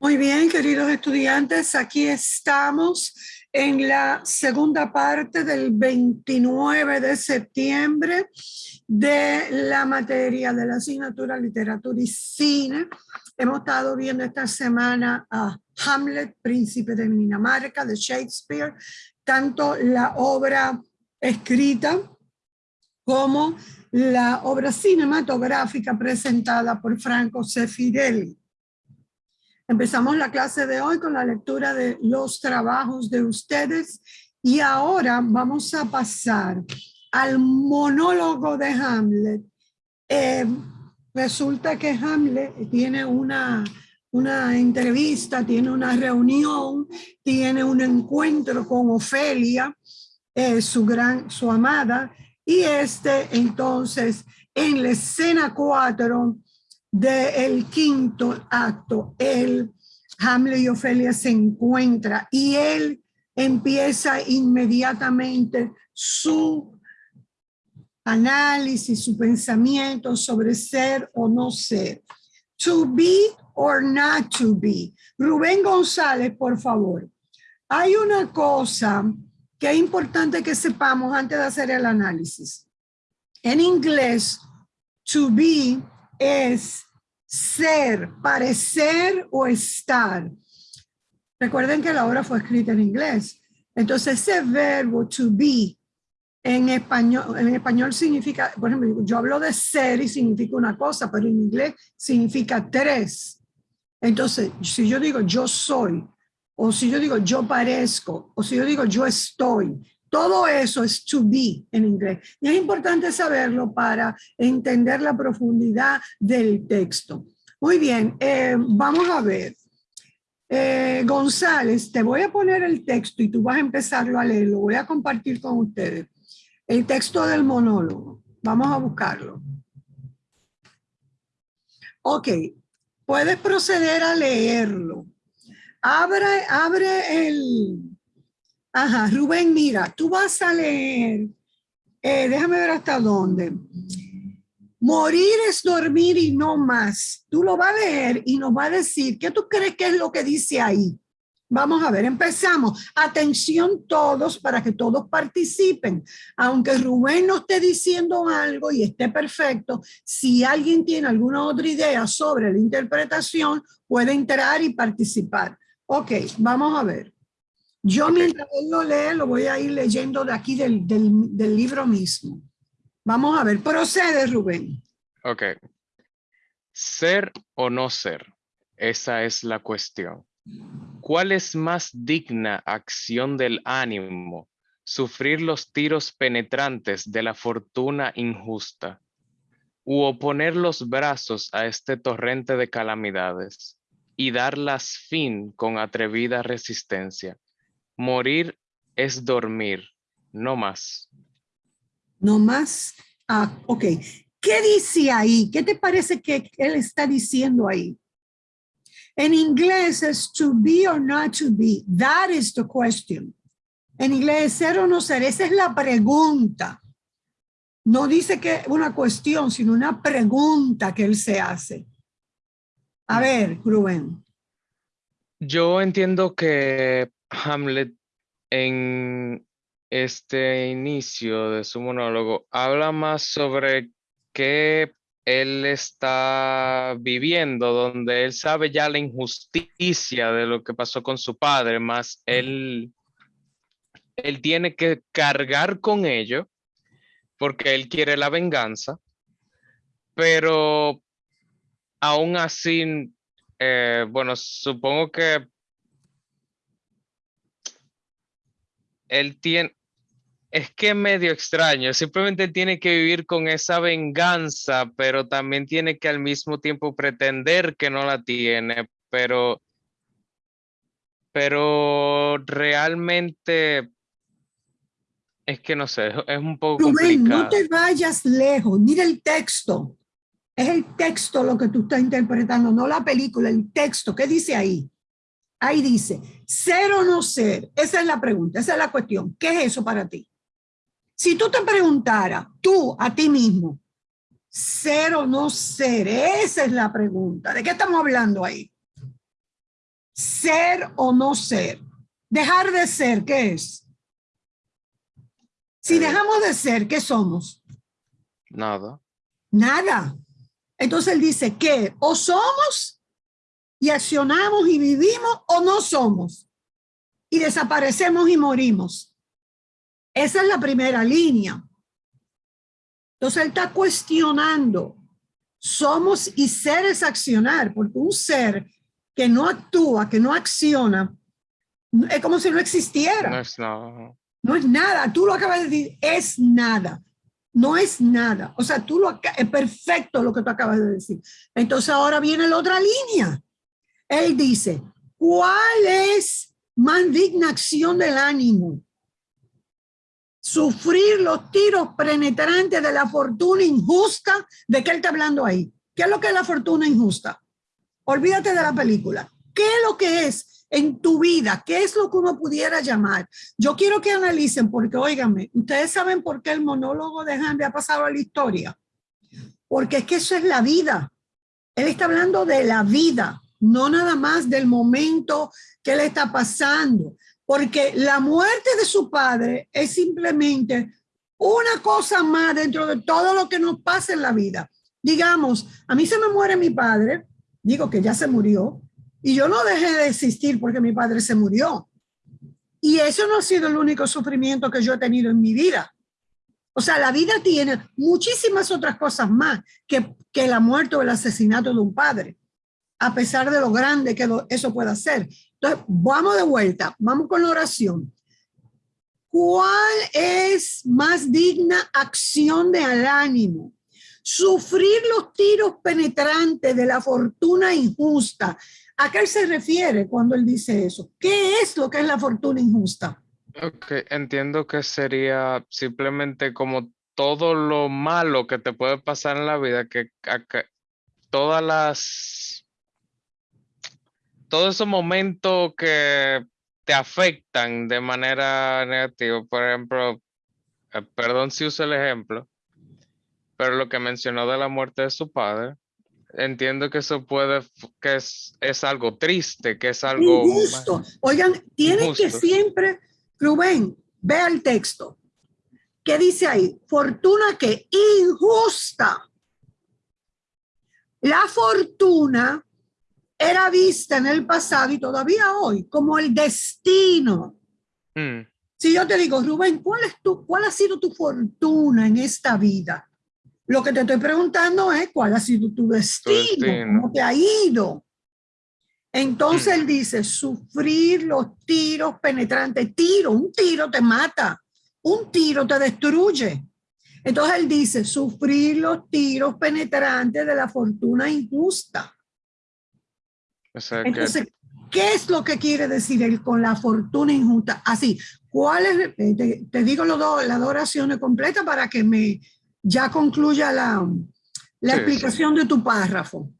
Muy bien, queridos estudiantes, aquí estamos en la segunda parte del 29 de septiembre de la materia de la asignatura Literatura y Cine. Hemos estado viendo esta semana a Hamlet, Príncipe de Dinamarca, de Shakespeare, tanto la obra escrita como la obra cinematográfica presentada por Franco Sefirelli. Empezamos la clase de hoy con la lectura de los trabajos de ustedes y ahora vamos a pasar al monólogo de Hamlet. Eh, resulta que Hamlet tiene una, una entrevista, tiene una reunión, tiene un encuentro con Ofelia, eh, su, gran, su amada, y este entonces en la escena 4 del quinto acto, el Hamlet y Ofelia se encuentra y él empieza inmediatamente su análisis, su pensamiento sobre ser o no ser. To be or not to be. Rubén González, por favor. Hay una cosa que es importante que sepamos antes de hacer el análisis. En inglés, to be es ser, parecer o estar. Recuerden que la obra fue escrita en inglés. Entonces ese verbo to be en español, en español significa, por ejemplo, yo hablo de ser y significa una cosa, pero en inglés significa tres. Entonces, si yo digo yo soy, o si yo digo yo parezco, o si yo digo yo estoy, todo eso es to be en inglés. Y es importante saberlo para entender la profundidad del texto. Muy bien, eh, vamos a ver. Eh, González, te voy a poner el texto y tú vas a empezarlo a leer. Lo voy a compartir con ustedes. El texto del monólogo. Vamos a buscarlo. Ok, puedes proceder a leerlo. Abre, abre el, Ajá, Rubén, mira, tú vas a leer, eh, déjame ver hasta dónde. Morir es dormir y no más. Tú lo vas a leer y nos va a decir, ¿qué tú crees que es lo que dice ahí? Vamos a ver, empezamos. Atención todos para que todos participen. Aunque Rubén no esté diciendo algo y esté perfecto, si alguien tiene alguna otra idea sobre la interpretación, puede entrar y participar. Ok, vamos a ver. Yo mientras él lo lee, lo voy a ir leyendo de aquí del, del, libro mismo. Vamos a ver, procede Rubén. Ok. Ser o no ser, esa es la cuestión. ¿Cuál es más digna acción del ánimo? Sufrir los tiros penetrantes de la fortuna injusta u oponer los brazos a este torrente de calamidades y darlas fin con atrevida resistencia Morir es dormir, no más. No más. Ah, ok. ¿Qué dice ahí? ¿Qué te parece que él está diciendo ahí? En inglés es to be or not to be. That is the question. En inglés ser o no ser. Esa es la pregunta. No dice que una cuestión, sino una pregunta que él se hace. A ver, Rubén. Yo entiendo que Hamlet en este inicio de su monólogo habla más sobre qué él está viviendo, donde él sabe ya la injusticia de lo que pasó con su padre, más él, él tiene que cargar con ello porque él quiere la venganza, pero aún así, eh, bueno, supongo que él tiene, es que es medio extraño, simplemente tiene que vivir con esa venganza, pero también tiene que al mismo tiempo pretender que no la tiene, pero, pero realmente es que no sé, es un poco Rubén, no te vayas lejos, mira el texto. Es el texto lo que tú estás interpretando, no la película, el texto. ¿Qué dice ahí? Ahí dice, ser o no ser, esa es la pregunta, esa es la cuestión. ¿Qué es eso para ti? Si tú te preguntaras, tú a ti mismo, ser o no ser, esa es la pregunta. ¿De qué estamos hablando ahí? ser o no ser. Dejar de ser, ¿qué es? Si Eh. dejamos de ser, ¿qué somos? Nada. Nada. Entonces él dice que o somos y accionamos y vivimos o no somos. Y desaparecemos y morimos. Esa es la primera línea. Entonces él está cuestionando. Somos y ser es accionar, porque un ser que no actúa, que no acciona, es como si no existiera. No es nada. No es nada, tú lo acabas de decir, es nada. No es nada. O sea, tú lo es perfecto lo que tú acabas de decir. Entonces ahora viene la otra línea. Él dice, ¿cuál es más digna acción del ánimo? Sufrir los tiros penetrantes de la fortuna injusta. ¿De qué él está hablando ahí? ¿Qué es lo que es la fortuna injusta? Olvídate de la película. ¿Qué es lo que es en tu vida? ¿Qué es lo que uno pudiera llamar? Yo quiero que analicen, porque óigame, ustedes saben por qué el monólogo de Hambre ha pasado a la historia. Porque es que eso es la vida. Él está hablando de la vida, no nada más del momento que le está pasando. Porque la muerte de su padre es simplemente una cosa más dentro de todo lo que nos pasa en la vida. Digamos, a mí se me muere mi padre, digo que ya se murió, y yo no dejé de existir porque mi padre se murió. Y eso no ha sido el único sufrimiento que yo he tenido en mi vida. O sea, la vida tiene muchísimas otras cosas más que, que la muerte o el asesinato de un padre, a pesar de lo grande que eso pueda ser. Entonces, vamos de vuelta, vamos con la oración. ¿Cuál es más digna acción de al ánimo? Sufrir los tiros penetrantes de la fortuna injusta. ¿A qué se refiere cuando él dice eso? ¿Qué es lo que es la fortuna injusta? Ok, entiendo que sería simplemente como todo lo malo que te puede pasar en la vida, que acá- todas las, todos esos momentos que te afectan de manera negativa, por ejemplo, eh, perdón si uso el ejemplo, pero lo que mencionó de la muerte de su padre, entiendo que eso puede, que es, es algo triste, que es algo... Injusto. Oigan, tienen que siempre, Rubén, vea el texto. ¿Qué dice ahí? Fortuna que injusta. La fortuna era vista en el pasado y todavía hoy como el destino. Mm, Si yo te digo, Rubén, ¿cuál, es tu, ¿cuál ha sido tu fortuna en esta vida? Lo que te estoy preguntando es cuál ha sido tu destino, destino. cómo te ha ido. Entonces Mm. él dice, sufrir los tiros penetrantes. Tiro, un tiro te mata, un tiro te destruye. Entonces él dice, sufrir los tiros penetrantes de la fortuna injusta. O sea que Entonces, ¿qué es lo que quiere decir él con la fortuna injusta? Así, ¿cuál es? eh, Te, te digo los dos, las dos oraciones completas para que me ya concluya la, la Sí, explicación de tu párrafo.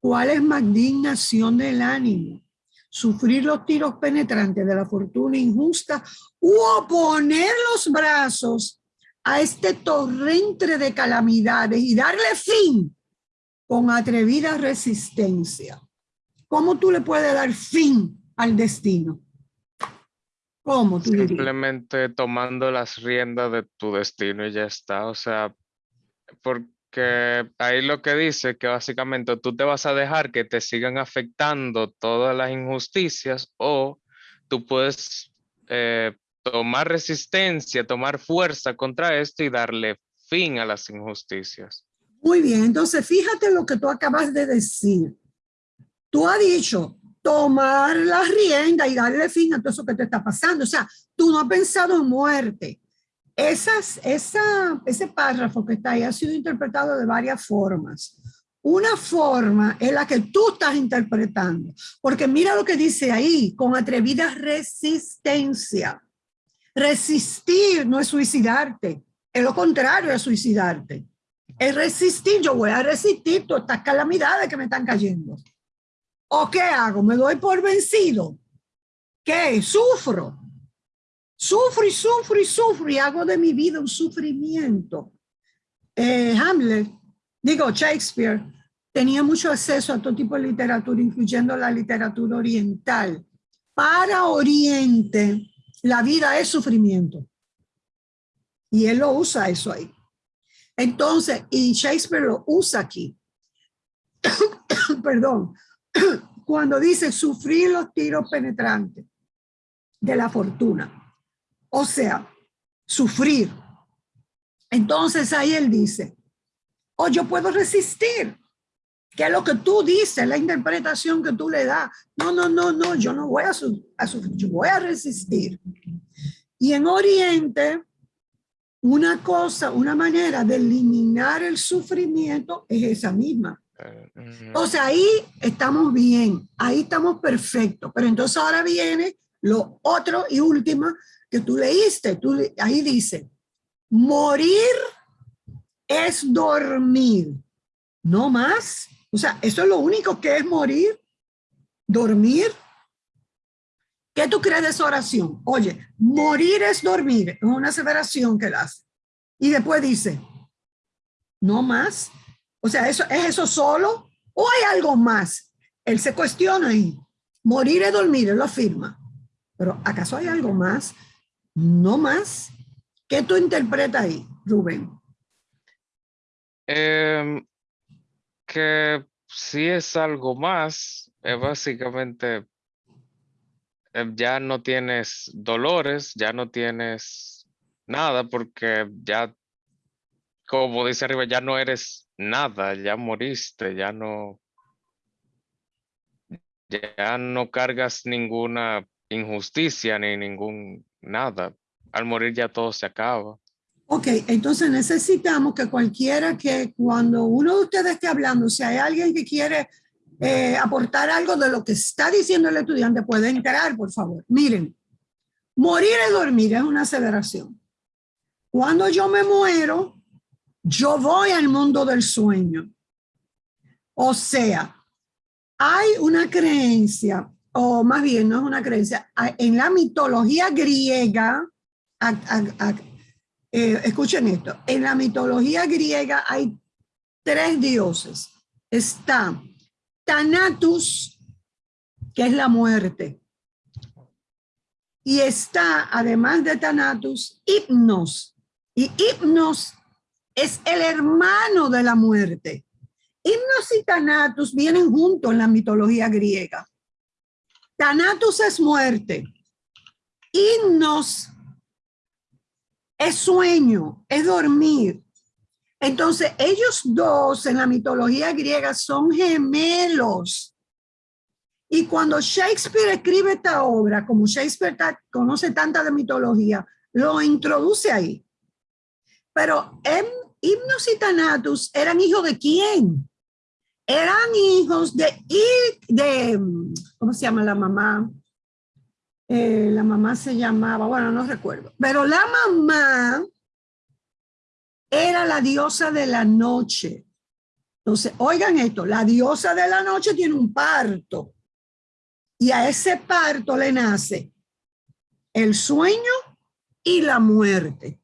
¿Cuál es más dignación del ánimo? Sufrir los tiros penetrantes de la fortuna injusta o poner los brazos a este torrente de calamidades y darle fin con atrevida resistencia. ¿Cómo tú le puedes dar fin al destino? ¿Cómo tú dirías? simplemente tomando las riendas de tu destino y ya está. O sea, porque ahí lo que dice que básicamente tú te vas a dejar que te sigan afectando todas las injusticias o tú puedes eh, tomar resistencia, tomar fuerza contra esto y darle fin a las injusticias. Muy bien, entonces fíjate lo que tú acabas de decir. Tú has dicho tomar la rienda y darle fin a todo eso que te está pasando. O sea, tú no has pensado en muerte. Esas, esa, ese párrafo que está ahí ha sido interpretado de varias formas. Una forma es la que tú estás interpretando, porque mira lo que dice ahí, con atrevida resistencia. Resistir no es suicidarte, es lo contrario de suicidarte. Es resistir, yo voy a resistir todas estas calamidades que me están cayendo. ¿O qué hago? ¿Me doy por vencido? ¿Qué? Sufro. Sufro y sufro y sufro y hago de mi vida un sufrimiento. Eh, Hamlet, digo Shakespeare, tenía mucho acceso a todo tipo de literatura, incluyendo la literatura oriental. Para Oriente, la vida es sufrimiento. Y él lo usa eso ahí. Entonces, y Shakespeare lo usa aquí. Perdón. Cuando dice sufrir los tiros penetrantes de la fortuna. O sea, sufrir. Entonces ahí él dice, o oh, yo puedo resistir. ¿Qué es lo que tú dices? La interpretación que tú le das. No, no, no, no, yo no voy a, a sufrir, yo voy a resistir. Y en Oriente, una cosa, una manera de eliminar el sufrimiento es esa misma. Entonces ahí estamos bien, ahí estamos perfectos. Pero entonces ahora viene lo otro y último que tú leíste. Tú, ahí dice, morir es dormir, no más. O sea, eso es lo único que es morir, dormir. ¿Qué tú crees de esa oración? Oye, morir es dormir, es una aseveración que él hace. Y después dice, no más. O sea, ¿eso, ¿es eso solo o hay algo más? Él se cuestiona ahí. Morir es dormir, él lo afirma. Pero ¿acaso hay algo más? No más. ¿Qué tú interpretas ahí, Rubén? Em, que si es algo más, es básicamente em, ya no tienes dolores, ya no tienes nada, porque ya, como dice arriba, ya no eres nada, ya moriste, ya no, ya no cargas ninguna injusticia ni ningún nada. Al morir ya todo se acaba. Ok, entonces necesitamos que cualquiera que cuando uno de ustedes esté hablando, si hay alguien que quiere eh, aportar algo de lo que está diciendo el estudiante, puede entrar, por favor. Miren, morir es dormir, es una aseveración. Cuando yo me muero, yo voy al mundo del sueño. O sea, hay una creencia, o más bien no es una creencia, en la mitología griega, eh, escuchen esto, en la mitología griega hay tres dioses. Está Thanatus, que es la muerte. Y está, además de Thanatus, Hipnos. Y Hipnos es el hermano de la muerte. Hipnos y Thanatus vienen juntos en la mitología griega. Thanatus es muerte. Hipnos es sueño, es dormir. Entonces, ellos dos en la mitología griega son gemelos. Y cuando Shakespeare escribe esta obra, como Shakespeare conoce tanta de mitología, lo introduce ahí. Pero en Himnos y Thanatus eran hijos de quién? Eran hijos de, de, ¿cómo se llama la mamá? Eh, la mamá se llamaba, bueno, no recuerdo, pero la mamá era la diosa de la noche. Entonces, oigan esto, la diosa de la noche tiene un parto y a ese parto le nace el sueño y la muerte.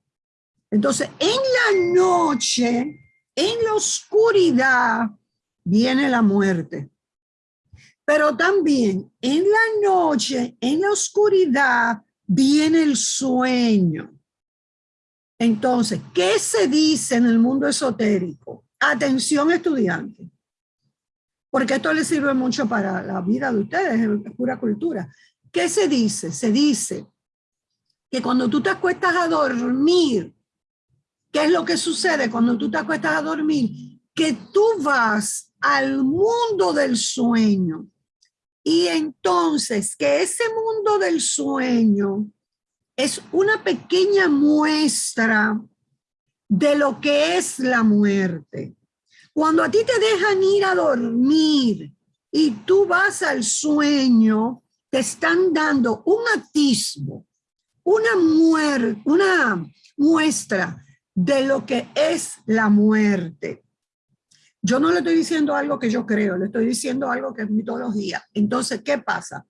Entonces, en la noche, en la oscuridad, viene la muerte. Pero también en la noche, en la oscuridad, viene el sueño. Entonces, ¿qué se dice en el mundo esotérico? Atención estudiante, porque esto les sirve mucho para la vida de ustedes, es pura cultura. ¿Qué se dice? Se dice que cuando tú te acuestas a dormir, ¿qué es lo que sucede cuando tú te acuestas a dormir? Que tú vas al mundo del sueño. Y entonces que ese mundo del sueño es una pequeña muestra de lo que es la muerte. Cuando a ti te dejan ir a dormir y tú vas al sueño, te están dando un atisbo, una, una muestra de lo que es la muerte. Yo no le estoy diciendo algo que yo creo, le estoy diciendo algo que es mitología. Entonces, ¿qué pasa?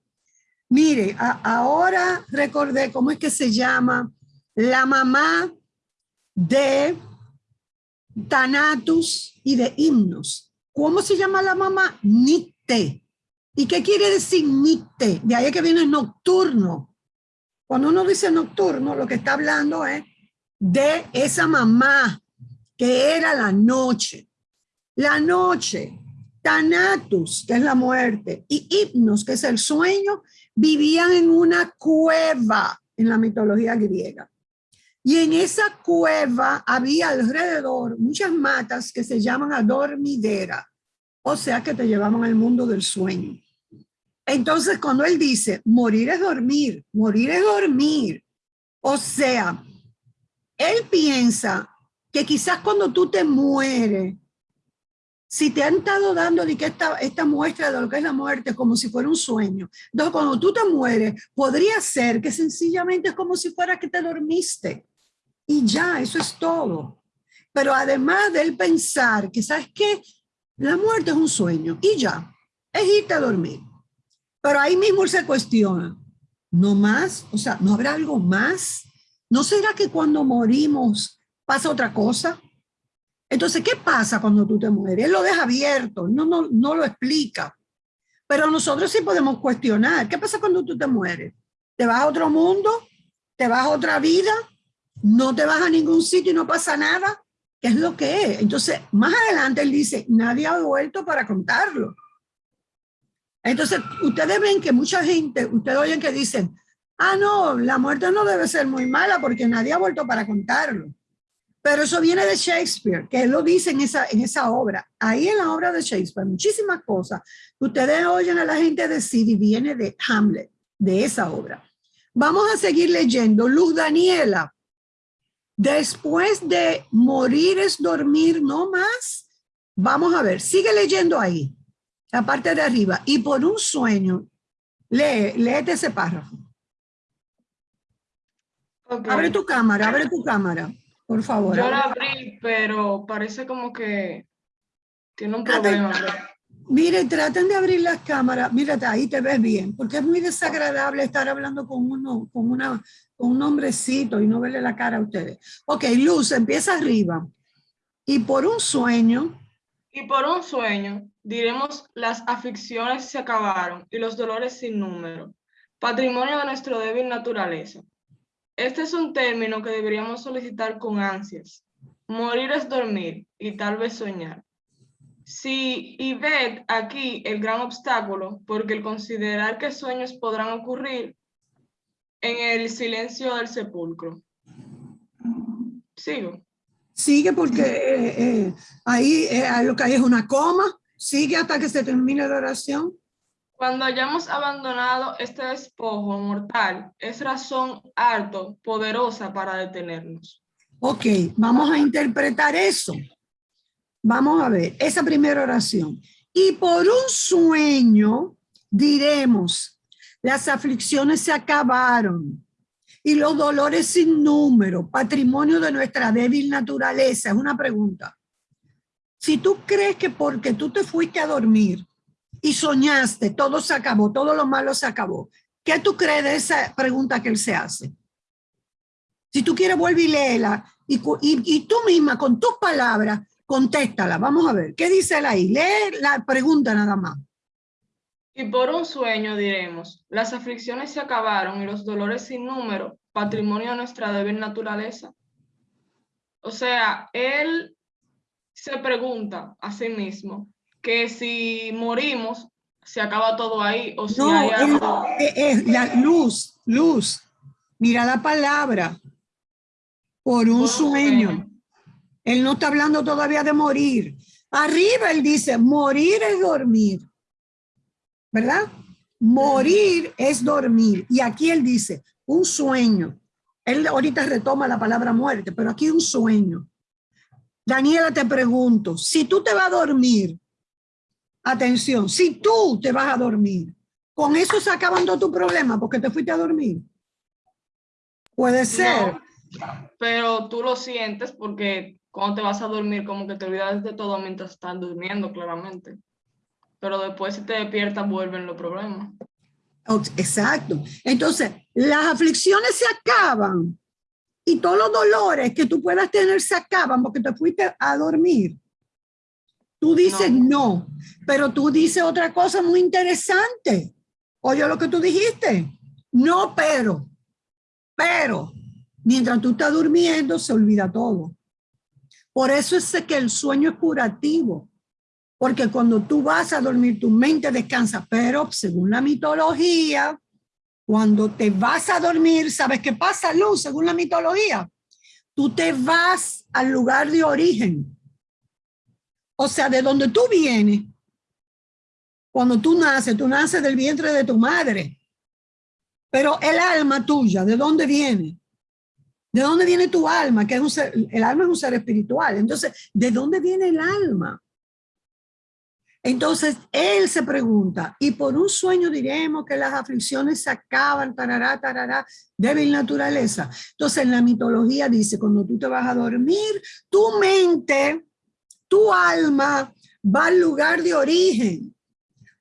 Mire, ahora recordé cómo es que se llama la mamá de Thanatus y de Himnos. ¿Cómo se llama la mamá? Nicte. ¿Y qué quiere decir nicte? De ahí que viene nocturno. Cuando uno dice nocturno, lo que está hablando es de esa mamá que era la noche. La noche, Tanatus, que es la muerte, y Hipnos, que es el sueño, vivían en una cueva en la mitología griega. Y en esa cueva había alrededor muchas matas que se llaman adormidera, o sea que te llevaban al mundo del sueño. Entonces, cuando él dice, morir es dormir, morir es dormir, o sea, él piensa que quizás cuando tú te mueres, si te han estado dando de que esta, muestra de lo que es la muerte como si fuera un sueño, entonces cuando tú te mueres, podría ser que sencillamente es como si fuera que te dormiste. Y ya, eso es todo. Pero además de él pensar que, ¿sabes qué? La muerte es un sueño y ya, es irte a dormir. Pero ahí mismo se cuestiona, ¿no más? O sea, ¿no habrá algo más? ¿No será que cuando morimos pasa otra cosa? Entonces, ¿qué pasa cuando tú te mueres? Él lo deja abierto, no, no, no lo explica. Pero nosotros sí podemos cuestionar. ¿Qué pasa cuando tú te mueres? ¿Te vas a otro mundo? ¿Te vas a otra vida? ¿No te vas a ningún sitio y no pasa nada? ¿Qué es lo que es? Entonces, más adelante él dice, nadie ha vuelto para contarlo. Entonces, ustedes ven que mucha gente, ustedes oyen que dicen, ah, no, la muerte no debe ser muy mala porque nadie ha vuelto para contarlo. Pero eso viene de Shakespeare, que él lo dice en esa, en esa obra. Ahí en la obra de Shakespeare, muchísimas cosas ustedes oyen a la gente decir y viene de Hamlet, de esa obra. Vamos a seguir leyendo. Luz Daniela, después de morir es dormir, no más. Vamos a ver, sigue leyendo ahí, la parte de arriba. Y por un sueño, lee, léete ese párrafo. Abre tu cámara, abre tu cámara, por favor. Yo la abrí, pero parece como que tiene un problema. Mire, traten de abrir las cámaras. Mírate, ahí te ves bien, porque es muy desagradable estar hablando con uno, con una, con un hombrecito y no verle la cara a ustedes. Ok, Luz, empieza arriba. Y por un sueño. Y por un sueño, diremos, las aflicciones se acabaron y los dolores sin número, patrimonio de nuestro débil naturaleza. Este es un término que deberíamos solicitar con ansias. Morir es dormir y tal vez soñar. Sí, y ved aquí el gran obstáculo, porque el considerar que sueños podrán ocurrir en el silencio del sepulcro. Sigo. Sigue porque eh, eh, ahí eh, lo que hay es una coma. Sigue hasta que se termine la oración. Cuando hayamos abandonado este despojo mortal, es razón harto, poderosa para detenernos. Ok, vamos a interpretar eso. Vamos a ver, esa primera oración. Y por un sueño diremos, las aflicciones se acabaron y los dolores sin número, patrimonio de nuestra débil naturaleza. Es una pregunta. Si tú crees que porque tú te fuiste a dormir y soñaste, todo se acabó, todo lo malo se acabó. ¿Qué tú crees de esa pregunta que él se hace? Si tú quieres, vuelve y léela y, y, tú misma con tus palabras, contéstala. Vamos a ver, ¿qué dice él ahí? Lee la pregunta nada más. Y por un sueño diremos, las aflicciones se acabaron y los dolores sin número, patrimonio de nuestra débil naturaleza. O sea, él se pregunta a sí mismo, que si morimos, se acaba todo ahí o si hay algo... Es, la luz, luz. Mira la palabra. Por un sueño. Él no está hablando todavía de morir. Arriba él dice, morir es dormir. ¿Verdad? Morir es dormir. Y aquí él dice, un sueño. Él ahorita retoma la palabra muerte, pero aquí un sueño. Daniela, te pregunto, si tú te vas a dormir, Atención, si tú te vas a dormir, con eso se acabando tu problema porque te fuiste a dormir. Puede ser. pero tú lo sientes porque cuando te vas a dormir como que te olvidas de todo mientras estás durmiendo, claramente. Pero después si te despiertas vuelven los problemas. Exacto. Entonces, las aflicciones se acaban y todos los dolores que tú puedas tener se acaban porque te fuiste a dormir. Tú dices no. pero tú dices otra cosa muy interesante. Oye lo que tú dijiste. No, pero, pero, mientras tú estás durmiendo se olvida todo. Por eso es que el sueño es curativo. Porque cuando tú vas a dormir, tu mente descansa. Pero según la mitología, cuando te vas a dormir, ¿sabes qué pasa, Luz? Según la mitología, tú te vas al lugar de origen. O sea, de donde tú vienes. Cuando tú naces, tú naces del vientre de tu madre. Pero el alma tuya, ¿de dónde viene? ¿De dónde viene tu alma? Que es un el alma es un ser espiritual. Entonces, ¿de dónde viene el alma? Entonces, él se pregunta, y por un sueño diremos que las aflicciones se acaban, tarará, tarará, débil naturaleza. Entonces, en la mitología dice, cuando tú te vas a dormir, tu mente, tu alma va al lugar de origen.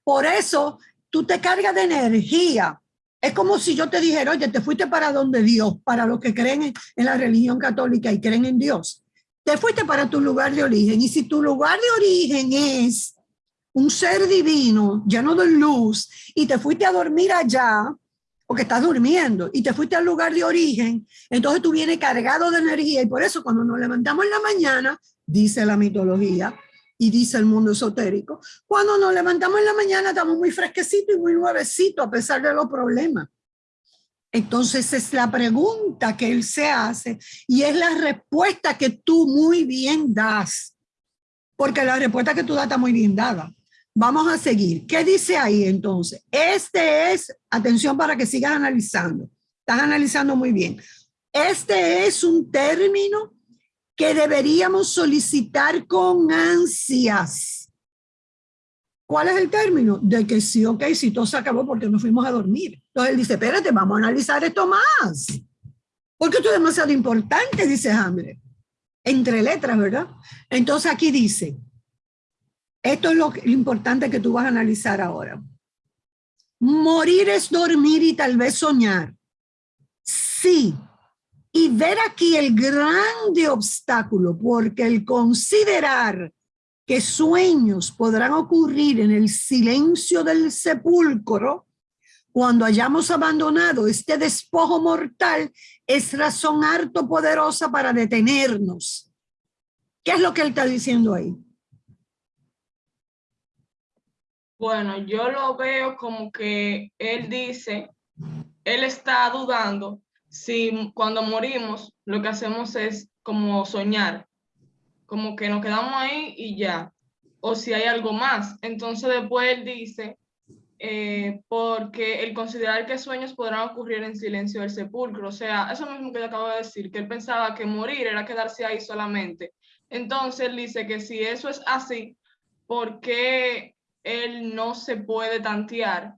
Por eso, tú te cargas de energía. Es como si yo te dijera, oye, te fuiste para donde Dios, para los que creen en, la religión católica y creen en Dios. Te fuiste para tu lugar de origen. Y si tu lugar de origen es un ser divino lleno de luz y te fuiste a dormir allá, porque estás durmiendo y te fuiste al lugar de origen, entonces tú vienes cargado de energía y por eso cuando nos levantamos en la mañana, dice la mitología y dice el mundo esotérico, cuando nos levantamos en la mañana estamos muy fresquecitos y muy nuevecitos a pesar de los problemas. Entonces es la pregunta que él se hace y es la respuesta que tú muy bien das, porque la respuesta que tú das está muy bien dada. Vamos a seguir. ¿Qué dice ahí entonces? Este es, atención para que sigas analizando. Estás analizando muy bien. Este es un término que deberíamos solicitar con ansias. ¿Cuál es el término? De que sí, ok, si todo se acabó porque nos fuimos a dormir. Entonces él dice, espérate, vamos a analizar esto más. Porque esto es demasiado importante, dice Hambre. Entre letras, ¿verdad? Entonces aquí dice, esto es lo, importante que tú vas a analizar ahora. Morir es dormir y tal vez soñar. Sí. Y ver aquí el grande obstáculo, porque el considerar que sueños podrán ocurrir en el silencio del sepulcro, cuando hayamos abandonado este despojo mortal, es razón harto poderosa para detenernos. ¿Qué es lo que él está diciendo ahí? Bueno, yo lo veo como que él dice, él está dudando si cuando morimos lo que hacemos es como soñar, como que nos quedamos ahí y ya, o si hay algo más. Entonces después él dice, eh, porque el considerar que sueños podrán ocurrir en silencio del sepulcro, o sea, eso mismo que yo acabo de decir, que él pensaba que morir era quedarse ahí solamente. Entonces él dice que si eso es así, ¿por qué él no se puede tantear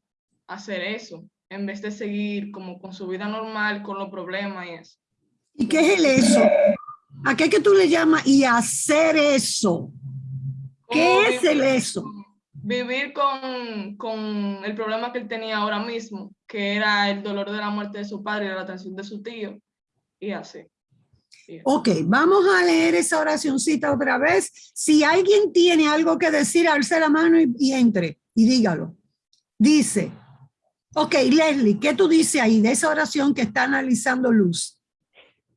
hacer eso, en vez de seguir como con su vida normal, con los problemas y eso. ¿Y qué es el eso? ¿A qué que tú le llamas y hacer eso? ¿Qué es el eso? Vivir con, con, el problema que él tenía ahora mismo, que era el dolor de la muerte de su padre y la atención de su tío, y así. Ok, vamos a leer esa oracióncita otra vez. Si alguien tiene algo que decir, alce la mano y, entre y dígalo. Dice, ok, Leslie, ¿qué tú dices ahí de esa oración que está analizando Luz?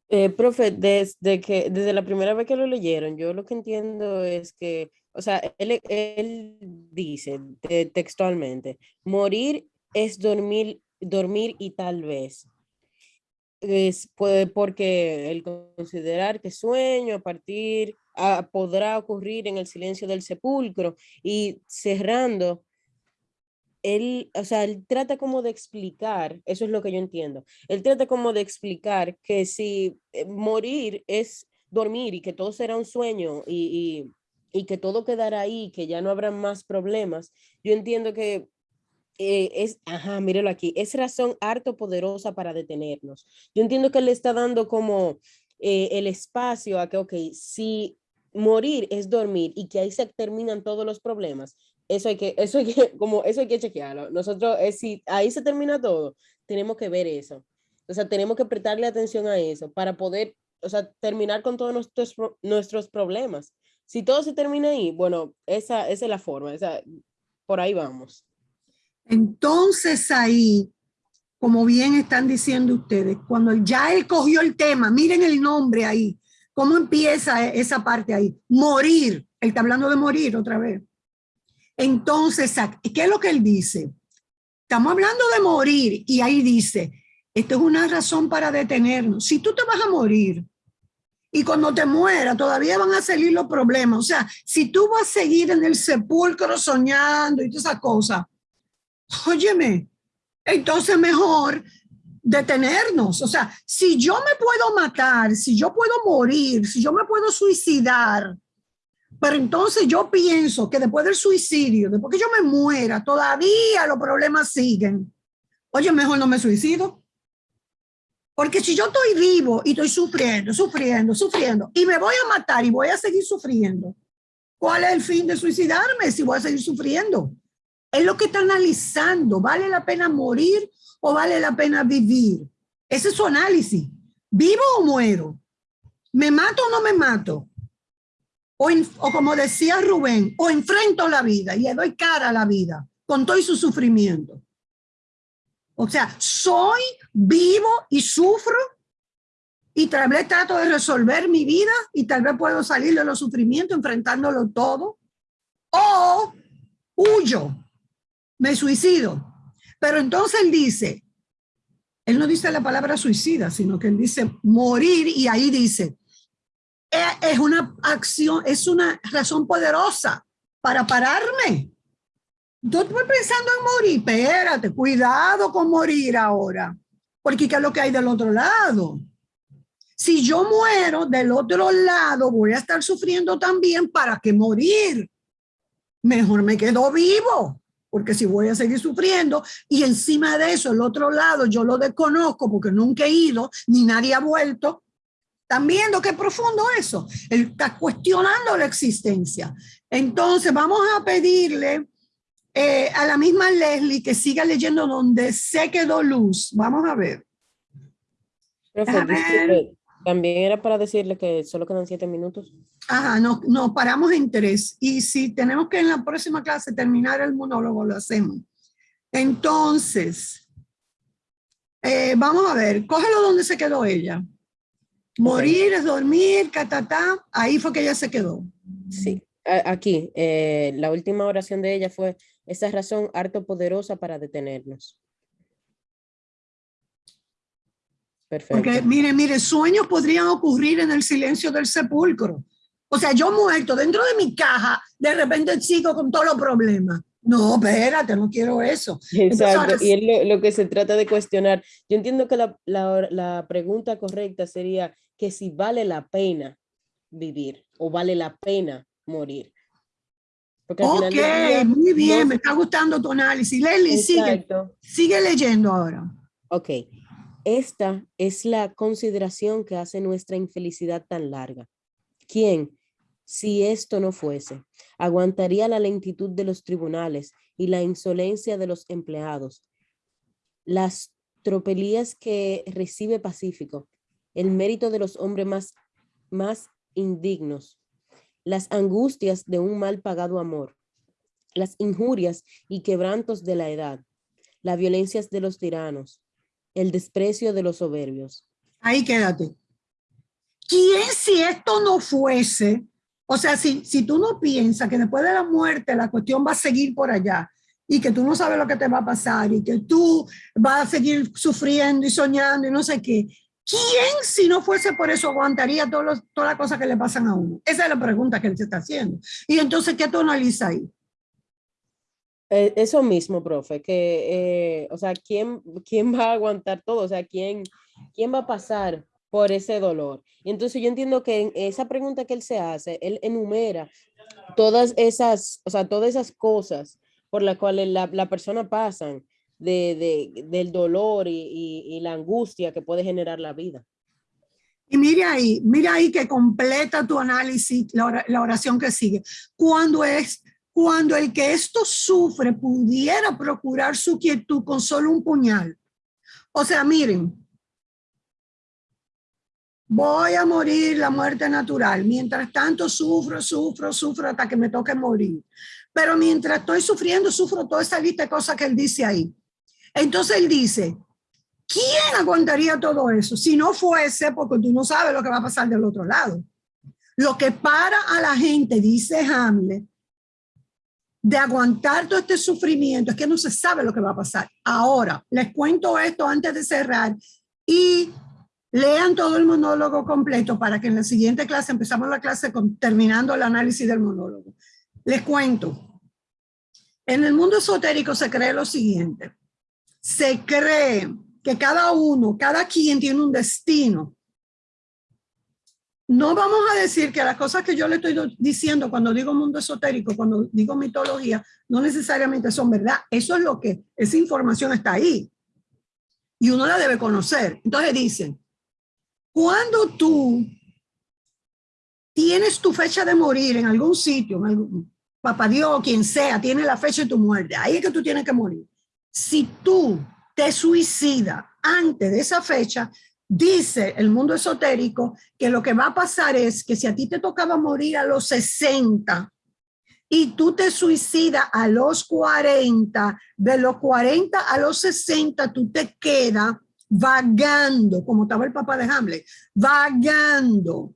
Eh, profe, desde, que, desde la primera vez que lo leyeron, yo lo que entiendo es que, o sea, él, él dice textualmente, morir es dormir, dormir y tal vez es puede, porque el considerar que sueño a partir ah, podrá ocurrir en el silencio del sepulcro y cerrando él, o sea, él trata como de explicar, eso es lo que yo entiendo, él trata como de explicar que si eh, morir es dormir y que todo será un sueño y, y, que todo quedará ahí, que ya no habrá más problemas, yo entiendo que eh, es, ajá, mírelo aquí, es razón harto poderosa para detenernos. Yo entiendo que le está dando como eh, el espacio a que, ok, si morir es dormir y que ahí se terminan todos los problemas, eso hay que, eso hay que, como, eso hay que chequearlo. Nosotros, es, si ahí se termina todo, tenemos que ver eso. O sea, tenemos que prestarle atención a eso para poder, o sea, terminar con todos nuestros, nuestros problemas. Si todo se termina ahí, bueno, esa, esa es la forma, esa, por ahí vamos. Entonces ahí, como bien están diciendo ustedes, cuando ya él cogió el tema, miren el nombre ahí, cómo empieza esa parte ahí, morir, él está hablando de morir otra vez. Entonces, ¿qué es lo que él dice? Estamos hablando de morir y ahí dice, esto es una razón para detenernos. Si tú te vas a morir y cuando te mueras todavía van a salir los problemas, o sea, si tú vas a seguir en el sepulcro soñando y todas esas cosas, óyeme, entonces mejor detenernos. O sea, si yo me puedo matar, si yo puedo morir, si yo me puedo suicidar, pero entonces yo pienso que después del suicidio, después que yo me muera, todavía los problemas siguen. Oye, mejor no me suicido. Porque si yo estoy vivo y estoy sufriendo, sufriendo, sufriendo, y me voy a matar y voy a seguir sufriendo, ¿cuál es el fin de suicidarme si voy a seguir sufriendo? Es lo que está analizando. ¿Vale la pena morir o vale la pena vivir? Ese es su análisis. ¿Vivo o muero? ¿Me mato o no me mato? O, como decía Rubén, o enfrento la vida y le doy cara a la vida con todo su sufrimiento. O sea, soy vivo y sufro y tal vez trato de resolver mi vida y tal vez puedo salir de los sufrimientos enfrentándolo todo. O huyo, me suicido. Pero entonces él dice, él no dice la palabra suicida, sino que él dice morir y ahí dice, es una acción, es una razón poderosa para pararme. Yo estoy pensando en morir, espérate, cuidado con morir ahora, porque ¿qué es lo que hay del otro lado? Si yo muero del otro lado, voy a estar sufriendo también para que morir. Mejor me quedo vivo, porque si voy a seguir sufriendo y encima de eso, el otro lado, yo lo desconozco porque nunca he ido, ni nadie ha vuelto, ¿Están viendo qué profundo eso? Él está cuestionando la existencia. Entonces vamos a pedirle eh, a la misma Leslie que siga leyendo donde se quedó luz. Vamos a ver. también era para decirle que solo quedan siete minutos. Ajá, nos no, paramos en tres. Y si tenemos que en la próxima clase terminar el monólogo, lo hacemos. Entonces, eh, vamos a ver, cógelo donde se quedó ella. Morir es dormir, catatá, ahí fue que ella se quedó. Sí, aquí, eh, la última oración de ella fue, esa razón harto poderosa para detenernos. Perfecto. Porque mire, mire, sueños podrían ocurrir en el silencio del sepulcro. O sea, yo muerto dentro de mi caja, de repente sigo con todos los problemas. No, espérate, no quiero eso. Exacto, y es lo, que se trata de cuestionar. Yo entiendo que la, la, pregunta correcta sería que si vale la pena vivir o vale la pena morir. Porque ok, muy bien, me está gustando tu análisis. Leslie, sigue, sigue leyendo ahora. Ok, esta es la consideración que hace nuestra infelicidad tan larga. ¿Quién, si esto no fuese, aguantaría la lentitud de los tribunales y la insolencia de los empleados, las tropelías que recibe Pacífico, el mérito de los hombres más, más indignos, las angustias de un mal pagado amor, las injurias y quebrantos de la edad, las violencias de los tiranos, el desprecio de los soberbios. Ahí quédate. ¿Quién si esto no fuese o sea, si, si tú no piensas que después de la muerte la cuestión va a seguir por allá y que tú no sabes lo que te va a pasar y que tú vas a seguir sufriendo y soñando y no sé qué, ¿quién si no fuese por eso aguantaría todas las cosas que le pasan a uno? Esa es la pregunta que él se está haciendo. Y entonces, ¿qué tú analizas ahí? Eh, eso mismo, profe, que, eh, o sea, ¿quién, ¿quién va a aguantar todo? O sea, ¿quién, quién va a pasar por ese dolor. Y entonces yo entiendo que en esa pregunta que él se hace, él enumera todas esas, o sea, todas esas cosas por las cuales la, la persona pasan de, de, del dolor y, y, la angustia que puede generar la vida. Y mira ahí, mira ahí que completa tu análisis, la, la oración que sigue. Cuando es, cuando el que esto sufre pudiera procurar su quietud con solo un puñal. O sea, miren, voy a morir la muerte natural. Mientras tanto sufro, sufro, sufro hasta que me toque morir. Pero mientras estoy sufriendo, sufro toda esa lista de cosas que él dice ahí. Entonces él dice, ¿quién aguantaría todo eso? Si no fuese porque tú no sabes lo que va a pasar del otro lado. Lo que para a la gente, dice Hamlet, de aguantar todo este sufrimiento es que no se sabe lo que va a pasar. Ahora, les cuento esto antes de cerrar y lean todo el monólogo completo para que en la siguiente clase, empezamos la clase terminando el análisis del monólogo. Les cuento. En el mundo esotérico se cree lo siguiente. Se cree que cada uno, cada quien tiene un destino. No vamos a decir que las cosas que yo le estoy diciendo cuando digo mundo esotérico, cuando digo mitología, no necesariamente son verdad. Eso es lo que, esa información está ahí. Y uno la debe conocer. Entonces dicen, cuando tú tienes tu fecha de morir en algún sitio, en algún, papá Dios, quien sea, tiene la fecha de tu muerte, ahí es que tú tienes que morir. Si tú te suicidas antes de esa fecha, dice el mundo esotérico que lo que va a pasar es que si a ti te tocaba morir a los 60 y tú te suicidas a los 40, de los 40 a los 60 tú te quedas vagando, como estaba el papá de Hamlet, vagando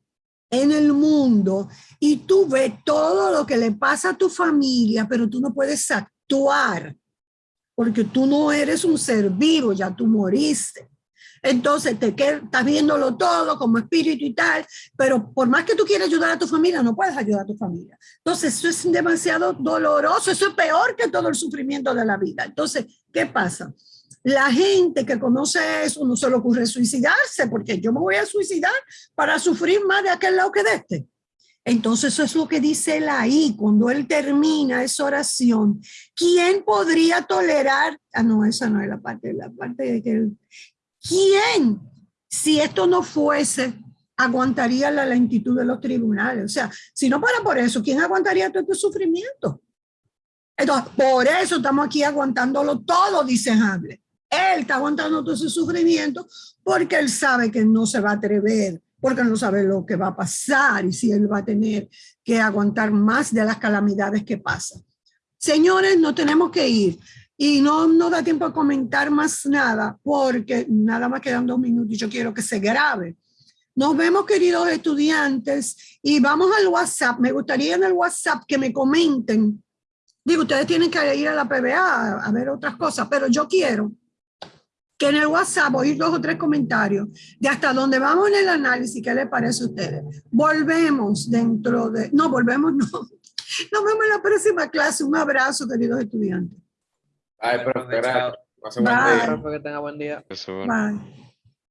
en el mundo y tú ves todo lo que le pasa a tu familia, pero tú no puedes actuar porque tú no eres un ser vivo, ya tú moriste. Entonces te quedas, estás viéndolo todo como espíritu y tal, pero por más que tú quieras ayudar a tu familia, no puedes ayudar a tu familia. Entonces eso es demasiado doloroso, eso es peor que todo el sufrimiento de la vida. Entonces, ¿qué pasa? La gente que conoce eso no se le ocurre suicidarse, porque yo me voy a suicidar para sufrir más de aquel lado que de este. Entonces eso es lo que dice él ahí, cuando él termina esa oración. ¿Quién podría tolerar? Ah, no, esa no es la parte, la parte de que él... ¿Quién, si esto no fuese, aguantaría la lentitud de los tribunales? O sea, si no para por eso, ¿quién aguantaría todo este sufrimiento? Entonces, por eso estamos aquí aguantándolo todo, dice Hamlet. Él está aguantando todo ese sufrimiento porque él sabe que no se va a atrever, porque no sabe lo que va a pasar y si él va a tener que aguantar más de las calamidades que pasan. Señores, no tenemos que ir y no no da tiempo a comentar más nada porque nada más quedan dos minutos y yo quiero que se grabe. Nos vemos, queridos estudiantes, y vamos al WhatsApp. Me gustaría en el WhatsApp que me comenten. Digo, ustedes tienen que ir a la PBA a ver otras cosas, pero yo quiero que en el WhatsApp oír dos o tres comentarios de hasta dónde vamos en el análisis, ¿qué les parece a ustedes? Volvemos dentro de... No, volvemos no. Nos vemos en la próxima clase. Un abrazo, queridos estudiantes. Ay, profe, gracias. Bye. que tenga buen día. Eso, Bye.